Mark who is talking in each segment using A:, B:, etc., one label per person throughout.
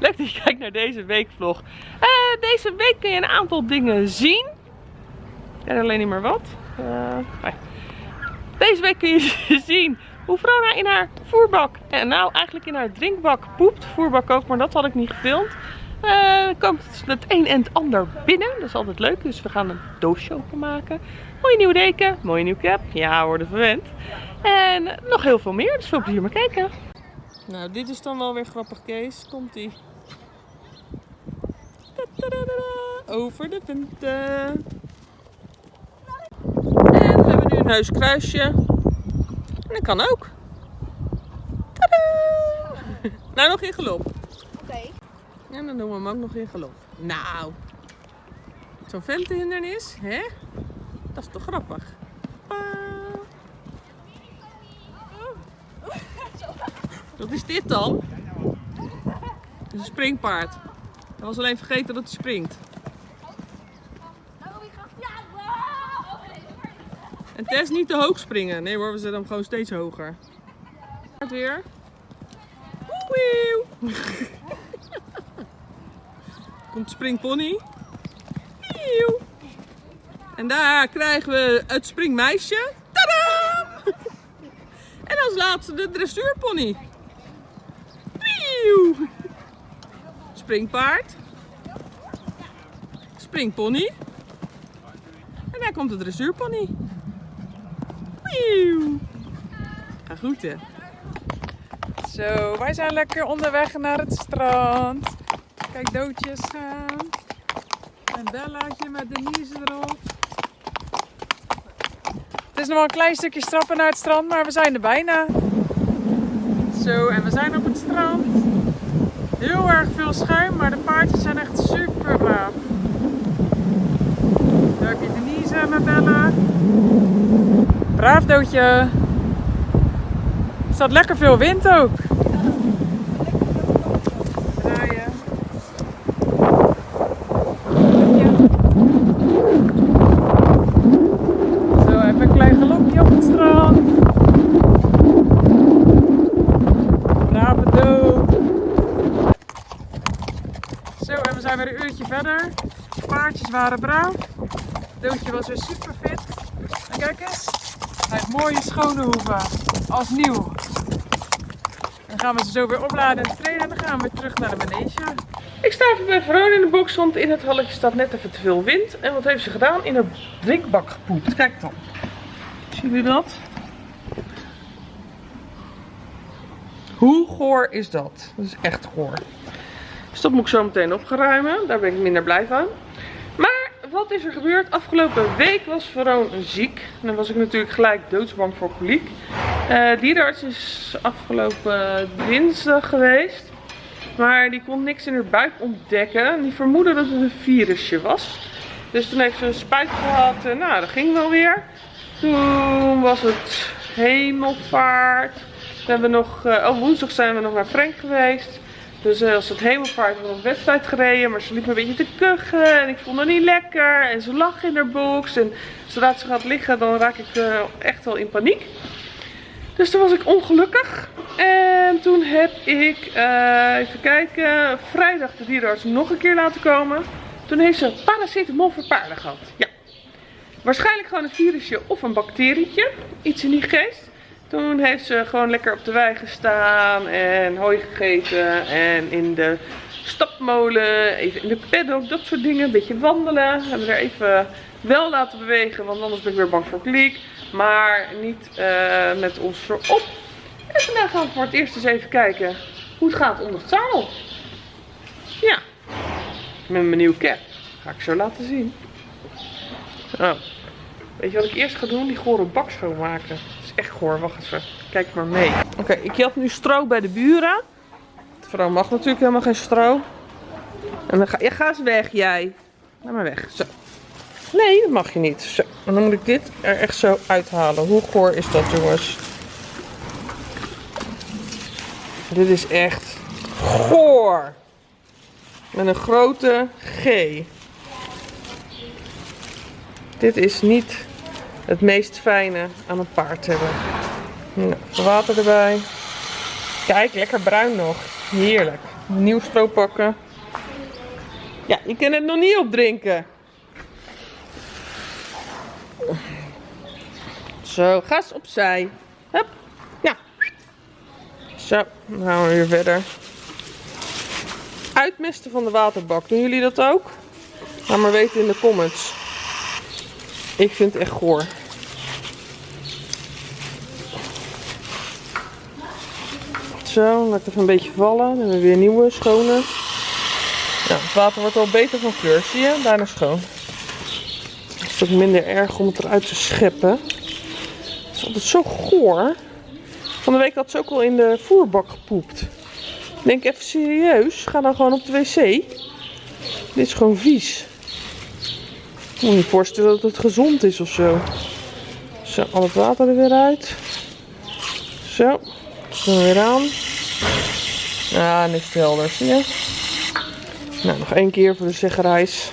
A: Leuk dat je kijkt naar deze weekvlog. Eh, deze week kun je een aantal dingen zien. En alleen niet meer wat. Eh. Deze week kun je zien hoe Vrona in haar voerbak, en nou eigenlijk in haar drinkbak poept. Voerbak ook, maar dat had ik niet gefilmd. Uh, komt het een en het ander binnen. Dat is altijd leuk. Dus we gaan een doosje openmaken. Mooie nieuwe deken. Mooie nieuwe cap. Ja, worden verwend. En nog heel veel meer. Dus veel plezier maar kijken. Nou, dit is dan wel weer grappig, Kees. Komt ie. Over de punten. En we hebben nu een huiskruisje. En dat kan ook. Tadaa! Nou, nog in geloof.
B: Oké.
A: En dan doen we hem ook nog in galop. Nou, zo'n ventenhindernis, hè? Dat is toch grappig? Pa. Wat is dit dan? Een springpaard. Hij was alleen vergeten dat hij springt. En Tess niet te hoog springen. Nee hoor, we zetten hem gewoon steeds hoger. Het weer. Wieuw. Komt springpony. En daar krijgen we het springmeisje. Tadaa! En als laatste de dressuurpony. Springpaard. Springpony. En daar komt de dressuurpony. Ga goed.
C: Zo, wij zijn lekker onderweg naar het strand. Kijk, doodjes gaan. En Bellaatje met Denise erop. Het is nog wel een klein stukje strappen naar het strand, maar we zijn er bijna. Zo, en we zijn op het strand. Heel erg veel schuim, maar de paardjes zijn echt super braaf. Daar heb je Denise met Bella. Braaf doodje. Er staat lekker veel wind ook. Draaien. Zo, even een klein galopje op het strand. Brave dood. Zo, en we zijn weer een uurtje verder. De paardjes waren braaf. Doodje was weer super fit. En kijk eens, hij heeft mooie schone hoeven. Als nieuw. Dan gaan we ze zo weer opladen en trainen en dan gaan we weer terug naar de manege.
A: Ik sta even bij Verona in de box, want in het halletje staat net even te veel wind. En wat heeft ze gedaan? In haar drinkbak gepoept. Kijk dan. Zien jullie dat? Hoe goor is dat? Dat is echt goor. Dus dat moet ik zo meteen opgeruimen. Daar ben ik minder blij van. Maar wat is er gebeurd? Afgelopen week was Veroon ziek. En dan was ik natuurlijk gelijk doodsbang voor koliek. Uh, dierenarts is afgelopen dinsdag geweest. Maar die kon niks in haar buik ontdekken. Die vermoedde dat het een virusje was. Dus toen heeft ze een spuit gehad. En nou, dat ging wel weer. Toen was het hemelvaart. Toen hebben we nog, uh, oh woensdag zijn we nog naar Frank geweest. Dus uh, als het hemelvaart hebben nog een wedstrijd gereden. Maar ze liep een beetje te kuchen. En ik vond haar niet lekker. En ze lag in haar box. En zodra ze gaat liggen dan raak ik uh, echt wel in paniek. Dus toen was ik ongelukkig. En toen heb ik, uh, even kijken, vrijdag de dierenarts nog een keer laten komen. Toen heeft ze paracetamol voor paarden gehad. Ja. Waarschijnlijk gewoon een virusje of een bacterietje. Iets in die geest. Toen heeft ze gewoon lekker op de wei gestaan en hooi gegeten. En in de stapmolen, even in de paddock, dat soort dingen. Een beetje wandelen. Hebben we er even wel laten bewegen, want anders ben ik weer bang voor kliek. Maar niet uh, met ons voorop. En vandaag gaan we voor het eerst eens even kijken hoe het gaat onder het zadel. Ja, met mijn nieuwe cap. Ga ik zo laten zien. Oh. Weet je wat ik eerst ga doen? Die gore bak schoonmaken. Echt goor. Wacht even. Kijk maar mee. Oké, ik had nu stro bij de buren. De vrouw mag natuurlijk helemaal geen stro. En dan ga, ja, ga eens weg jij. Ga maar weg. Zo. Nee, dat mag je niet. Zo. En dan moet ik dit er echt zo uithalen. Hoe goor is dat jongens? Dit is echt goor. Met een grote G. Dit is niet het meest fijne aan een paard hebben. Nou, water erbij. Kijk, lekker bruin nog. Heerlijk. Nieuw stroop pakken. Ja, je kan het nog niet opdrinken. Zo, gas opzij. Hup. Ja. Zo, dan gaan we weer verder. Uitmisten van de waterbak. Doen jullie dat ook? Laat maar weten in de comments. Ik vind het echt goor. Zo, laat even een beetje vallen. Dan hebben we weer nieuwe, schone. Ja, het water wordt al beter van kleur, zie je? Bijna schoon. Het is ook minder erg om het eruit te scheppen. Het is altijd zo goor. Van de week had ze ook al in de voerbak gepoept. Ik denk even serieus, ga dan gewoon op de wc. Dit is gewoon vies. Ik moet je voorstellen dat het gezond is of zo. Zo, al het water er weer uit. Zo, zo weer aan. Ja, is het helder, zie je? Nou, nog één keer voor de zeggerijs.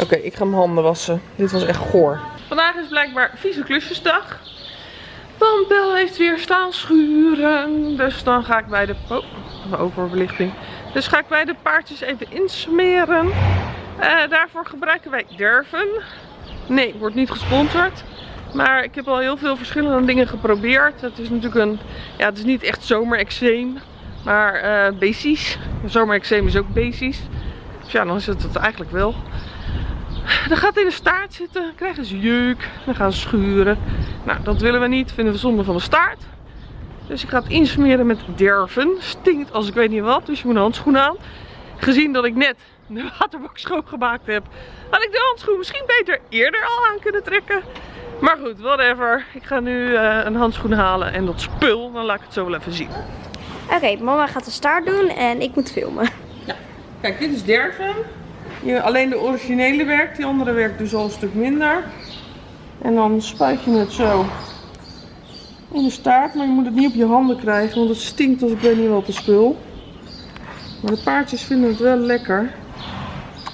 A: Oké, ik ga mijn handen wassen. Dit was echt goor. Vandaag is blijkbaar vieze klusjesdag. Want Bel heeft weer staan schuren. Dus dan ga ik bij de... Oh, oververlichting. Dus ga ik bij de paardjes even insmeren. Uh, daarvoor gebruiken wij derven. Nee, wordt niet gesponsord. Maar ik heb al heel veel verschillende dingen geprobeerd. Het is natuurlijk een... Ja, het is niet echt zomerexeem. Maar uh, basisch. Zomerexeem is ook basisch. Dus ja, dan is het het eigenlijk wel. Dan gaat in de staart zitten, krijgen ze jeuk, dan gaan ze schuren. Nou, dat willen we niet, vinden we zonde van de staart. Dus ik ga het insmeren met derven. Stinkt als ik weet niet wat, dus je moet een handschoen aan. Gezien dat ik net de waterbak schoongemaakt heb, had ik de handschoen misschien beter eerder al aan kunnen trekken. Maar goed, whatever. Ik ga nu uh, een handschoen halen en dat spul, dan laat ik het zo wel even zien.
B: Oké, mama gaat de staart doen en ik moet filmen.
A: Ja. Kijk, dit is derven. Alleen de originele werkt, die andere werkt dus al een stuk minder. En dan spuit je het zo in de staart, maar je moet het niet op je handen krijgen, want het stinkt als ik weet niet wat de spul. Maar de paardjes vinden het wel lekker,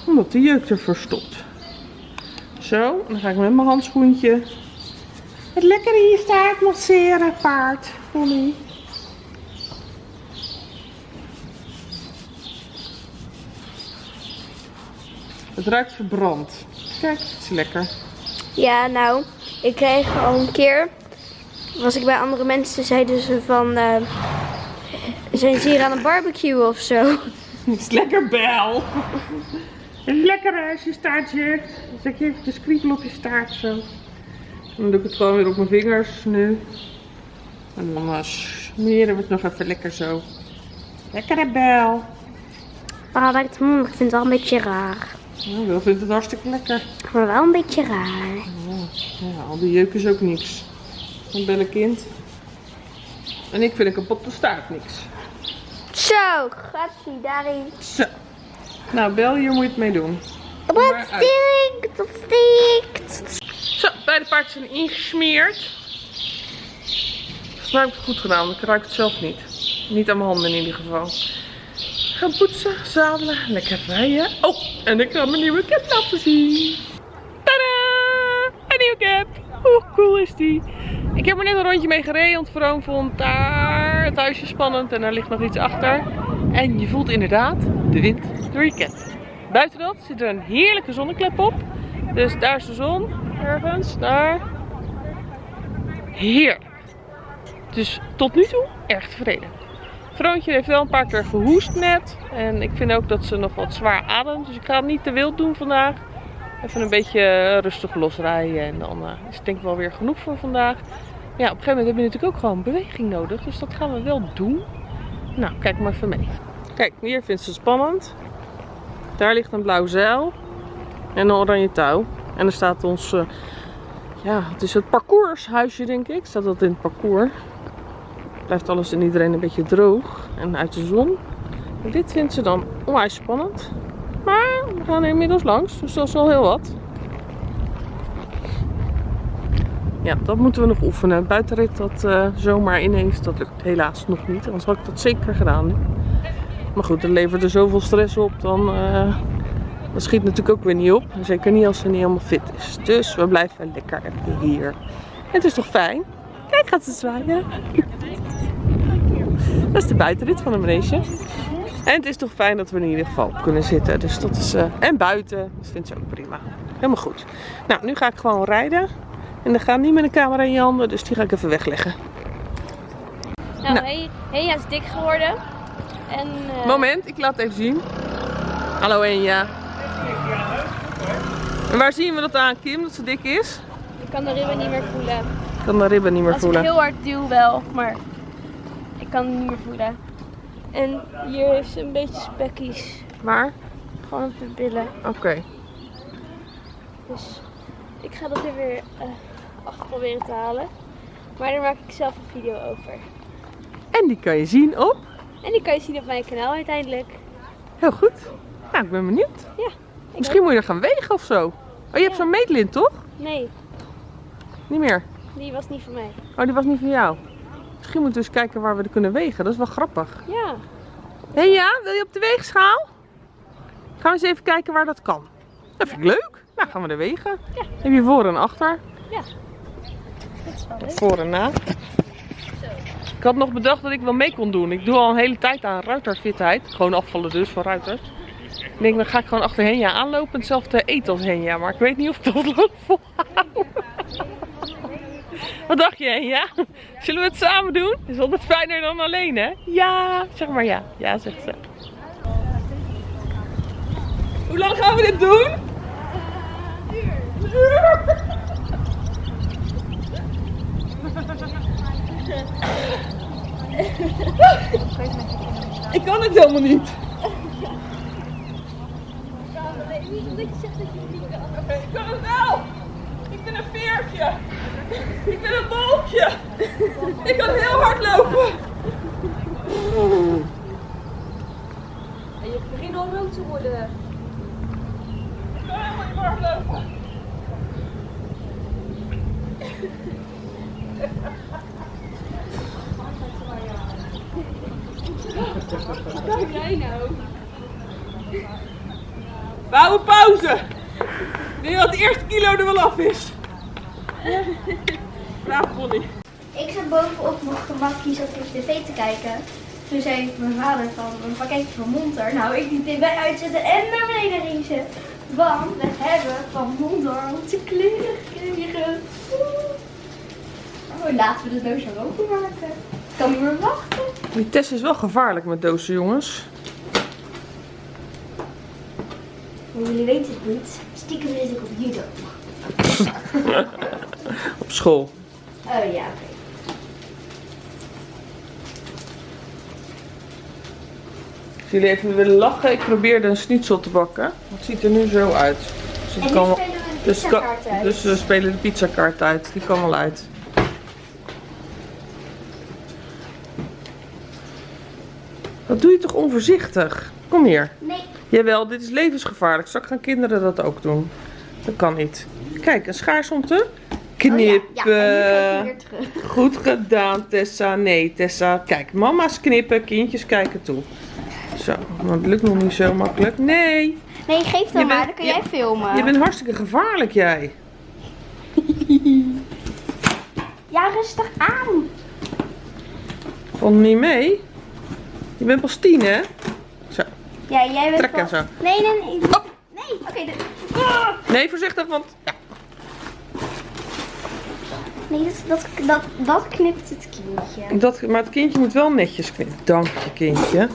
A: omdat de jeuk er verstopt. Zo, dan ga ik met mijn handschoentje het lekker in je staart masseren, paard. Het ruikt verbrand. Kijk, het is lekker.
B: Ja, nou, ik kreeg al een keer, was ik bij andere mensen, zeiden ze van, uh, zijn ze hier aan een barbecue of zo?
A: Het is lekker bel. Het is lekker als je staartje. Dan zet je even kriebel op je staart zo. Dan doe ik het gewoon weer op mijn vingers nu. En dan uh, smeren we het nog even lekker zo. Lekkere bel.
B: Oh, ik vind het wel een beetje raar.
A: Ja, Wil vindt het hartstikke lekker.
B: Maar wel een beetje raar.
A: Ja, al die jeuk is ook niks. Een bellenkind. En ik vind een kapotte staart niks.
B: Zo, gaat hij daarin.
A: Zo. Nou, Bel, hier moet je het mee doen.
B: Dat stinkt, dat stinkt.
A: Zo, beide paardjes zijn ingesmeerd. Volgens mij heb ik het goed gedaan, ik ruik het zelf niet. Niet aan mijn handen in ieder geval gaan poetsen, zadelen, lekker rijden. Oh, en ik ga mijn nieuwe cap laten zien. Tada! Een nieuwe cap. Hoe cool is die? Ik heb er net een rondje mee gereden, want Vroom vond daar het huisje spannend en daar ligt nog iets achter. En je voelt inderdaad de wind door je. Buiten dat zit er een heerlijke zonneklep op. Dus daar is de zon, ergens, daar. Heerlijk. Dus tot nu toe erg tevreden. Vroontje heeft wel een paar keer gehoest net. En ik vind ook dat ze nog wat zwaar ademt. Dus ik ga het niet te wild doen vandaag. Even een beetje rustig losrijden. En dan uh, is het denk ik wel weer genoeg voor vandaag. Ja, op een gegeven moment heb je natuurlijk ook gewoon beweging nodig. Dus dat gaan we wel doen. Nou, kijk maar even mee. Kijk, hier vindt ze spannend. Daar ligt een blauw zeil. En een oranje touw. En er staat ons... Uh, ja, het is het parcourshuisje denk ik. Staat dat in het parcours blijft alles en iedereen een beetje droog en uit de zon. dit vindt ze dan onwijs spannend. Maar we gaan er inmiddels langs, dus dat is wel heel wat. Ja, dat moeten we nog oefenen. Buitenrit dat uh, zomaar ineens, dat lukt helaas nog niet. Anders had ik dat zeker gedaan. Maar goed, dat levert er zoveel stress op, dan, uh, Dat schiet natuurlijk ook weer niet op. Zeker niet als ze niet helemaal fit is. Dus we blijven lekker even hier. En het is toch fijn? Kijk, gaat ze zwaaien. Dat is de buitenrit van de manege. En het is toch fijn dat we in ieder geval op kunnen zitten. Dus dat is, eh, en buiten. Dat vindt ze ook prima. Helemaal goed. Nou, nu ga ik gewoon rijden. En dan gaat niet met de camera in je handen. Dus die ga ik even wegleggen.
B: Nou,
A: Nou.
B: Hey, Heja is dik geworden. En, eh,
A: Moment, ik laat het even zien. Hallo Enja. En waar zien we dat aan, Kim, dat ze dik is?
B: Ik kan de ribben niet meer voelen.
A: Ik kan de ribben niet meer
B: Als
A: voelen.
B: ik heel hard duw wel, maar ik kan het niet meer voelen. En hier heeft ze een beetje spekkies.
A: Waar?
B: Gewoon op de billen.
A: Oké.
B: Dus ik ga dat er weer eh achter proberen te halen. Maar daar maak ik zelf een video over.
A: En die kan je zien op.
B: En die kan je zien op mijn kanaal uiteindelijk.
A: Heel goed. Nou, ik ben benieuwd.
B: Ja.
A: Misschien moet je er gaan wegen of zo. Oh, je hebt
B: Ja.
A: zo'n meetlint, toch?
B: Nee,
A: Niet meer.
B: die was niet voor mij.
A: Oh, die was niet van jou. Misschien moeten we eens kijken waar we er kunnen wegen. Dat is wel grappig.
B: Ja.
A: Hé ja, wil je op de weegschaal? Gaan we eens even kijken waar dat kan. Dat vind ik leuk. Nou, gaan we er wegen.
B: Ja.
A: Heb je voor en achter?
B: Dat is wel leuk.
A: Voor en na. Ik had nog bedacht dat ik wel mee kon doen. Ik doe al een hele tijd aan ruiterfitheid. Gewoon afvallen dus van ruiters. Ik denk, dan ga ik gewoon achter Henja aanlopen en hetzelfde eten als Henja. Maar ik weet niet of ik dat lang. Wat dacht je Henja? Zullen we het samen doen? Is altijd fijner dan alleen hè? Ja, zeg maar ja. Ja, zegt ze. Hoe lang gaan we dit doen? Een uur. Ik kan het helemaal niet. Oké, ik kan het wel. Ik ben een veertje. Ik ben een wolkje. Ik kan heel hard lopen.
B: En je begint al rood te worden.
A: Ik kan helemaal niet hard lopen.
B: Wat doe jij nou?
A: We houden pauze. Ik denk dat het eerste kilo er wel af is. Braaf Bonnie.
B: Ik zat bovenop mijn gemakkie zat ik tv te kijken. Toen zei mijn vader van, een pakketje van Monter. Nou, ik die tv uitzetten en naar beneden racen. Want we hebben van Monter onze kleren gekregen. Oh, laten we de doos openmaken. Ik kan niet meer wachten.
A: Die test is wel gevaarlijk met dozen, jongens.
B: Maar jullie weten het niet. Stiekem zit ik op judo.
A: Op school.
B: Oh ja, oké.
A: Als jullie even willen lachen, ik probeerde een schnitzel te bakken. Het ziet er nu zo uit. Dus, het kan wel-
B: we een
A: dus, kan-
B: pizzakaart uit.
A: dus we spelen de pizzakaart uit. Die kan wel uit. Wat doe je toch onvoorzichtig? Kom hier.
B: Nee.
A: Jawel, dit is levensgevaarlijk. Straks gaan kinderen dat ook doen. Dat kan niet. Kijk, een schaars om te knippen.
B: Oh ja, ja.
A: Goed gedaan, Tessa. Nee, Tessa. Kijk, mama's knippen, kindjes kijken toe. Zo, het lukt nog niet zo makkelijk. Nee,
B: Nee, geef
A: Je
B: dan maar,
A: bent-
B: dan kun
A: je-
B: jij filmen.
A: je bent hartstikke gevaarlijk, jij.
B: Ja, rustig aan.
A: Vond niet mee? Je bent pas tien, hè? Zo,
B: Ja, jij bent
A: trek en zo.
B: Nee, nee, nee. Nee, oké. de- Ah!
A: Nee, voorzichtig, want...
B: Nee, dat, dat, dat, dat knipt het kindje.
A: Dat, maar het kindje moet wel netjes knippen. Dank je, kindje.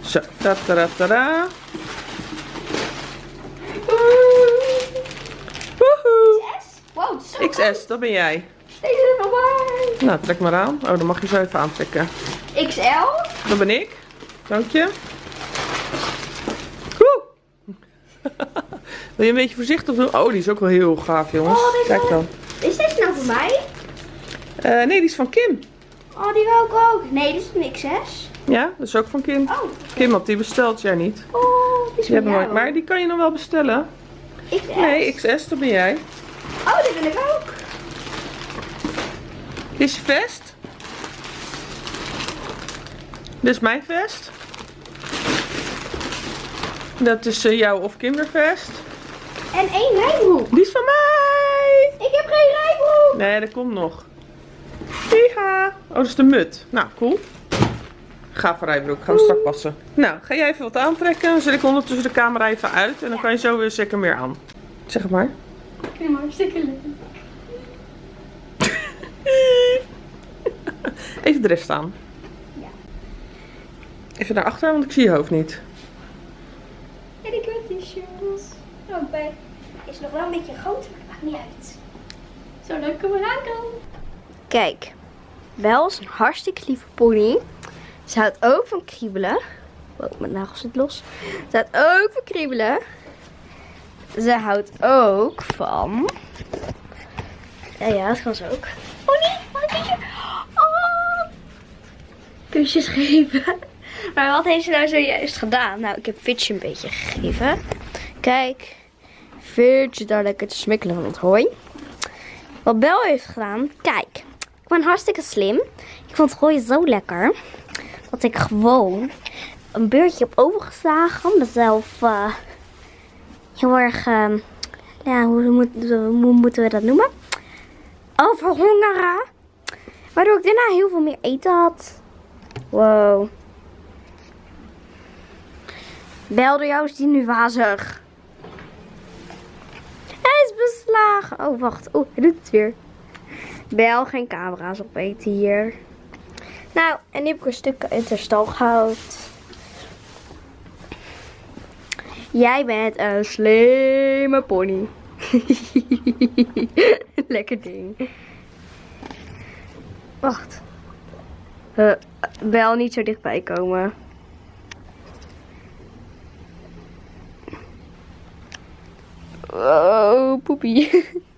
A: Zo, ta ta ta ta ta.
B: Wow, zo
A: XS, dat ben jij.
B: Deze is van mij.
A: Nou, trek maar aan. Oh, dan mag je zo even aantrekken.
B: XL.
A: Dat ben ik. Dank je. Wil je een beetje voorzichtig doen? Oh, die is ook wel heel gaaf, jongens.
B: Oh,
A: Kijk dan.
B: Is deze nou voor mij?
A: Eh, nee, die is van Kim.
B: Oh, die wil ik ook. Nee, dit is een XS.
A: Ja, dat is ook van Kim.
B: Oh,
A: Kim had die besteld, jij niet.
B: oh die is
A: Die
B: jou.
A: maar die kan je nog wel bestellen.
B: XS.
A: Nee, XS, dat ben jij.
B: Oh, die wil ik ook.
A: Dit is je vest. Dit is mijn vest. Dat is eh, jouw of kindervest.
B: En één rijbroek.
A: Die is van mij!
B: Ik heb geen rijbroek.
A: Nee, dat komt nog. Hiha! Oh, dat is de mut. Nou, cool. Ga voor rijbroek. Gaan we straks passen. Nou, ga jij even wat aantrekken. Dan zet ik ondertussen de camera even uit. En dan kan je zo weer zeker meer aan. Zeg het maar.
B: Ik vind hem hartstikke leuk.
A: Even de rest staan.
B: Ja.
A: Even naar achter, want ik zie je hoofd niet.
B: En ik heb t-shirts. Oh, bij is nog wel een beetje groot, maar dat maakt niet uit. Zo leuk hem eraan kan. Kijk, Bel is een hartstikke lieve pony. Ze houdt ook van kriebelen. Oh, mijn nagel zit los. Ze houdt ook van kriebelen. Ze houdt ook van... Ja, ja, dat kan ze ook. Nee, wat. Oh. Kusjes geven. Maar wat heeft ze nou zojuist gedaan? Nou, ik heb Fitch een beetje gegeven. Kijk. Fitch daar lekker te smikkelen van het hooi. Wat Bel heeft gedaan, kijk. Ben hartstikke slim. Ik vond het hooi zo lekker. Dat ik gewoon een beurtje heb overgeslagen. Mezelf eh, heel erg, eh, ja, hoe moeten we dat noemen? Overhongeren. Waardoor ik daarna heel veel meer eten had. Wow. Bel door jou is die nu wazig. Hij is beslagen. Oh, wacht. Oh, hij doet het weer. Bel, geen camera's opeten hier. Nou, en nu heb ik een stuk uit de stal gehaald. Jij bent een slimme pony. Lekker ding. Wacht. Eh, Bel niet zo dichtbij komen. Oh, poepie.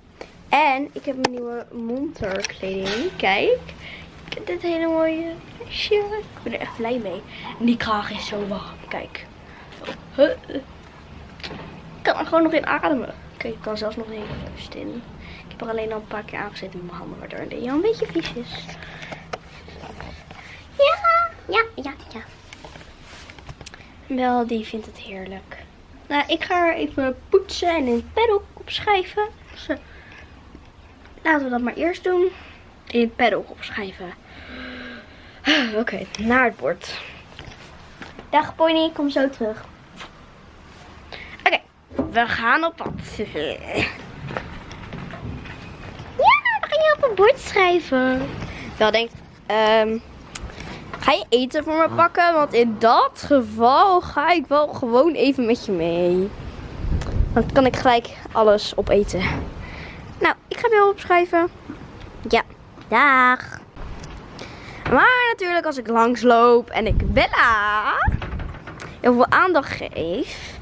B: En ik heb mijn nieuwe monterkleding. Kijk. Ik heb dit hele mooie vestje. Ik ben er echt blij mee. En die kraag is zo warm. Kijk. Ik kan er gewoon nog in ademen. Kijk, ik kan zelfs nog even rust in. Ik heb er alleen al een paar keer aangezet in mijn handen. Waardoor het een beetje vies is. Ja, ja, ja, ja. Wel, die vindt het heerlijk. Nou, ik ga er even poetsen en in het opschrijven. Laten we dat maar eerst doen. In het paddock opschrijven. Oké, naar het bord. Dag Pony, kom zo terug. Oké, we gaan op pad. ja, dan ga je op het bord schrijven. Wel denkt, ehm... Ga je eten voor me pakken? Want in dat geval ga ik wel gewoon even met je mee. Dan kan ik gelijk alles opeten. Ik ga wel opschrijven. Ja, dag. Maar natuurlijk als ik langsloop en ik Bella heel veel aandacht geef.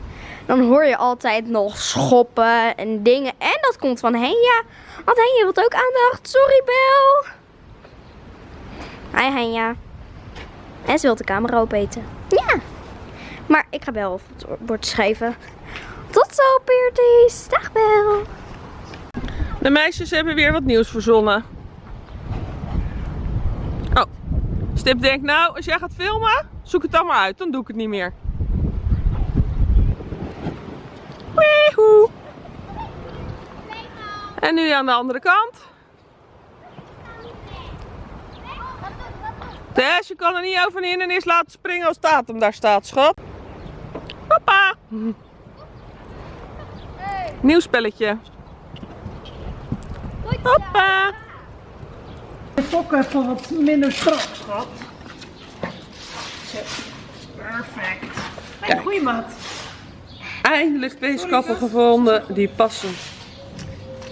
B: Dan hoor je altijd nog schoppen en dingen. En dat komt van Henja. Want Henja wil ook aandacht. Sorry Bel. Hi Henja. En ze wil de camera opeten. Ja. Maar ik ga Bel op het bord schrijven. Tot zo, Peerties. Dag, Bel.
A: De meisjes hebben weer wat nieuws verzonnen. Oh, Stip denkt nou, als jij gaat filmen, zoek het maar uit. Dan doe ik het niet meer. Weehoe. En nu aan de andere kant. Tess, je kan er niet over en eerst laten springen als datum daar staat, schat. Papa. Nieuw spelletje. Hoppa.
D: De fokken even wat minder strak, schat. Perfect.
A: Kijk.
D: Goeie maat.
A: Eindelijk twee kappen gevonden die passen.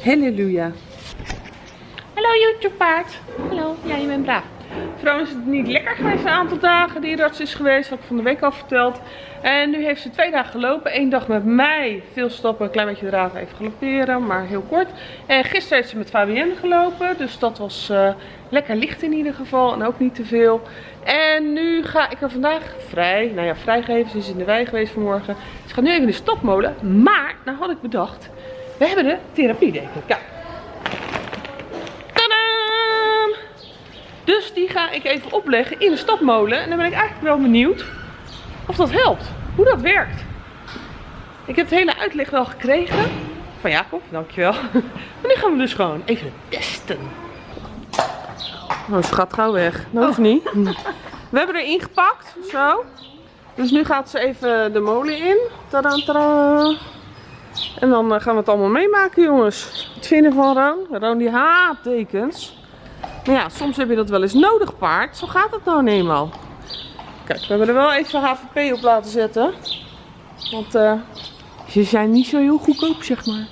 A: Halleluja. Hallo YouTube paard. Hallo, ja je bent braaf. Trouwens is het niet lekker geweest een aantal dagen. Die arts is geweest, had ik van de week al verteld. En nu heeft ze twee dagen gelopen. Eén dag met mij, veel stappen, een klein beetje draven, even galopperen, maar heel kort. En gisteren heeft ze met Fabienne gelopen, dus dat was uh, lekker licht in ieder geval en ook niet te veel. En nu ga ik er vandaag vrij, nou ja vrijgeven, ze is in de wei geweest vanmorgen. Ze gaat nu even in de stopmolen, maar nou had ik bedacht, we hebben de therapiedeken. Kijk. Die ga ik even opleggen in de stapmolen. En dan ben ik eigenlijk wel benieuwd of dat helpt. Hoe dat werkt. Ik heb het hele uitleg wel gekregen. Van Jacob, dankjewel. Maar nu gaan we dus gewoon even testen. Oh, ze gaat gauw weg. Dat hoeft niet. We hebben er ingepakt, zo. Dus nu gaat ze even de molen in. Tadaa, tadaa. En dan eh, gaan we het allemaal meemaken, jongens. Het vinden van Roon. Roon die haat tekens. Maar ja, soms heb je dat wel eens nodig, paard. Zo gaat het nou eenmaal. Kijk, we hebben er wel even HVP op laten zetten. Want eh, ze zijn niet zo heel goedkoop, zeg maar.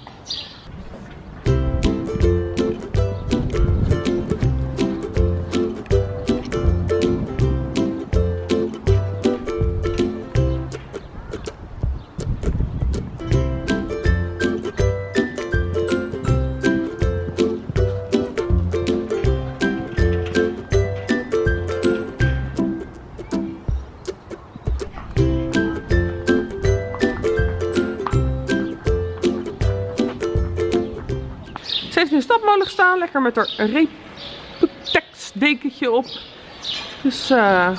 A: Stapmolen gestaan, lekker met haar Reputex dekentje op. Dus eh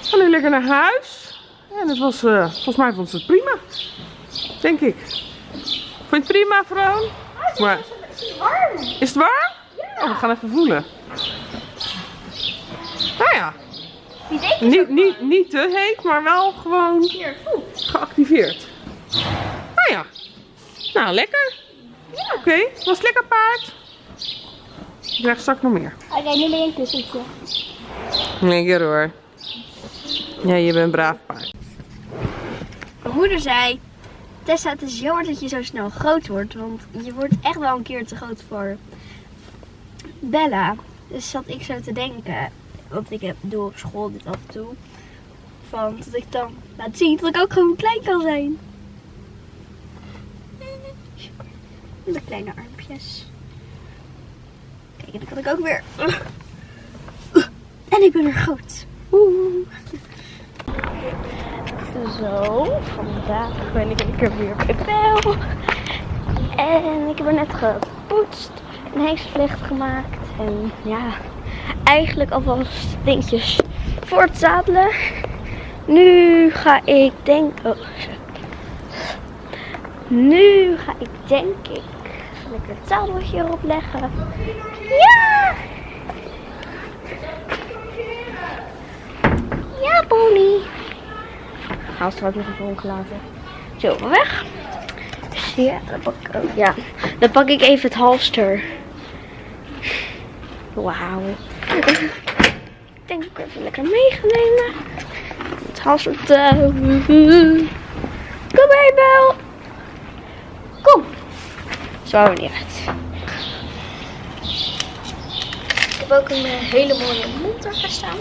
A: we gaan nu lekker naar huis. En het was, eh, volgens mij vond ze het prima. Denk ik. Vond je het prima, vrouw? Maar,
B: Het is warm.
A: is het warm? Oh, we gaan even voelen. Nou ja, niet, niet, niet te heet, maar wel gewoon geactiveerd. Nou ja, nou lekker.
B: Ja.
A: Oké, was het lekker paard? Ik krijg straks nog meer.
B: Oké, nu ben je een kussentje.
A: Lekker hoor. Ja, je bent een braaf paard.
B: Mijn moeder zei, Tessa, het is jammer dat je zo snel groot wordt, want je wordt echt wel een keer te groot voor Bella. Dus zat ik zo te denken, want ik heb, doe op school dit af en toe, van dat ik dan laat zien dat ik ook gewoon klein kan zijn. Met de kleine armpjes. Kan ik ook weer. En ik ben weer groot. Oeh. Zo, vandaag ben ik lekker weer bij Bel. En ik heb er net gepoetst, een heksenvlecht gemaakt. En ja, eigenlijk alvast dingetjes voor het zadelen. Nu ga ik denk... Oh. Nu ga ik denk ik lekker het zadeltje erop leggen. Ja! Ja, pony. Haal straks nog even omgelaten. Zo, weg. Ja, dan pak ik, oh, ja, dan pak ik even het halster. Wauw. Ik denk ik even lekker mee ga nemen. Het halster. Kom mee, Bel. Zo niet uit. Ik heb ook een eh, hele mooie monter gestaan.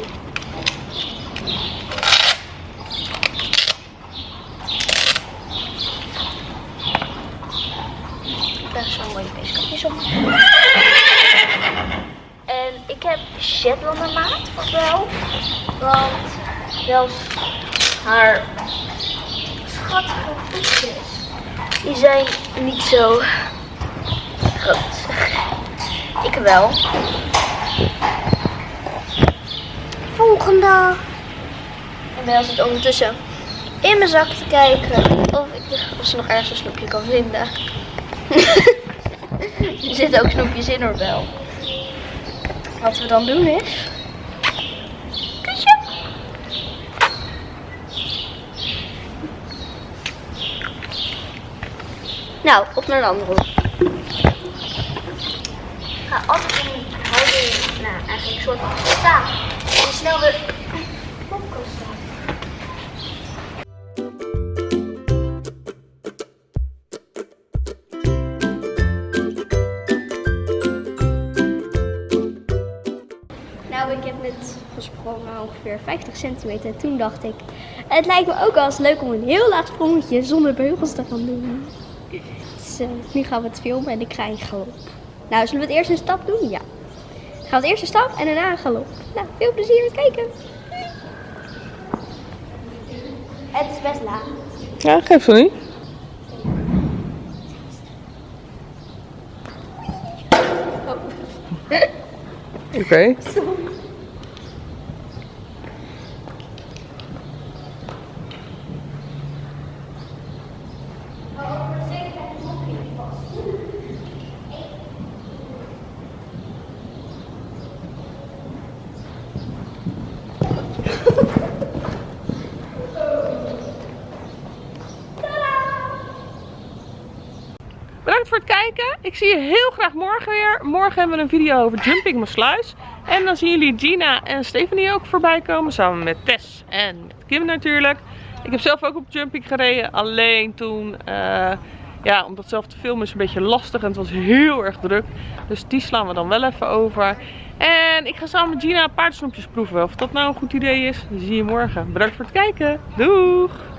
B: Daar zo'n mooie peeskapjes op. En ik heb Shetlander maat wel. Want zelfs haar schattige voetjes, die zijn niet zo groot. Ik wel. Volgende. En wel zit ondertussen in mijn zak te kijken of, ik, of ze nog ergens een snoepje kan vinden. er zitten ook snoepjes in hoor wel. Wat we dan doen is... Kusje. Nou, op naar de andere ga altijd in houding, nou eigenlijk een soort van staan. En snel de op. Nou, ik heb net gesprongen ongeveer 50 centimeter. En toen dacht ik, het lijkt me ook wel eens leuk om een heel laag sprongetje zonder beugels te gaan doen. Dus eh, nu gaan we het filmen en ik ga in. Nou, zullen we het eerst een stap doen? Ja. Gaan we het eerst een stap en daarna een galop. Nou, veel plezier met kijken. Het is best laag.
A: Ja, geef van niet. Oké. Bedankt voor het kijken. Ik zie je heel graag morgen weer. Morgen hebben we een video over Jumping Maasluis. En dan zien jullie Gina en Stephanie ook voorbij komen. Samen met Tess en met Kim natuurlijk. Ik heb zelf ook op Jumping gereden. Alleen toen, eh, ja, omdat zelf te filmen is een beetje lastig. En het was heel erg druk. Dus die slaan we dan wel even over. En ik ga samen met Gina paardensnoepjes proeven. Of dat nou een goed idee is, zie je morgen. Bedankt voor het kijken. Doeg!